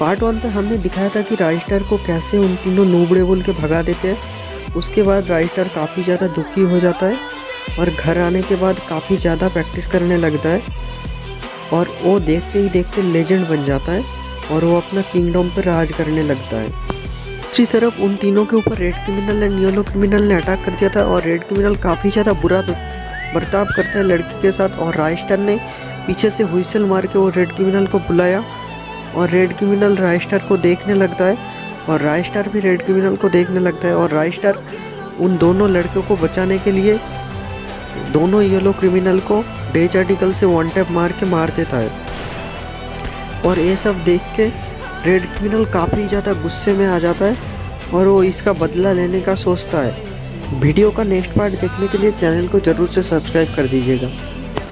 Part one पे हमने दिखाया था कि राइस्टर को कैसे उन तीनों नूबड़े बोल के भगा देते हैं। उसके बाद राइस्टर काफ़ी ज़्यादा दुखी हो जाता है और घर आने के बाद काफ़ी ज़्यादा प्रैक्टिस करने लगता है और वो देखते ही देखते लेजेंड बन जाता है और वो अपना किंगडम पर राज करने लगता है। दूसरी तरफ़ उन तीनों के ऊपर red criminal and yellow criminal ने अटैक कर दिया था और रेड क्रिमिनल काफ़ी ज़्यादा बुरा बर्ताव करता है लड़की के साथ और राइस्टर ने पीछे से हुइसल मार के वो रेड क्रिमिनल को बुलाया। और रेड क्रिमिनल राइस्टर को देखने लगता है और राइस्टर भी रेड क्रिमिनल को देखने लगता है और राइस्टर उन दोनों लड़कों को बचाने के लिए दोनों येलो क्रिमिनल को डेज़ आर्टिकल से वन टैप मार के मार देता है। और ये सब देख के रेड क्रिमिनल काफ़ी ज़्यादा गुस्से में आ जाता है और वो इसका बदला लेने का सोचता है। वीडियो का नेक्स्ट पार्ट देखने के लिए चैनल को ज़रूर से सब्सक्राइब कर दीजिएगा।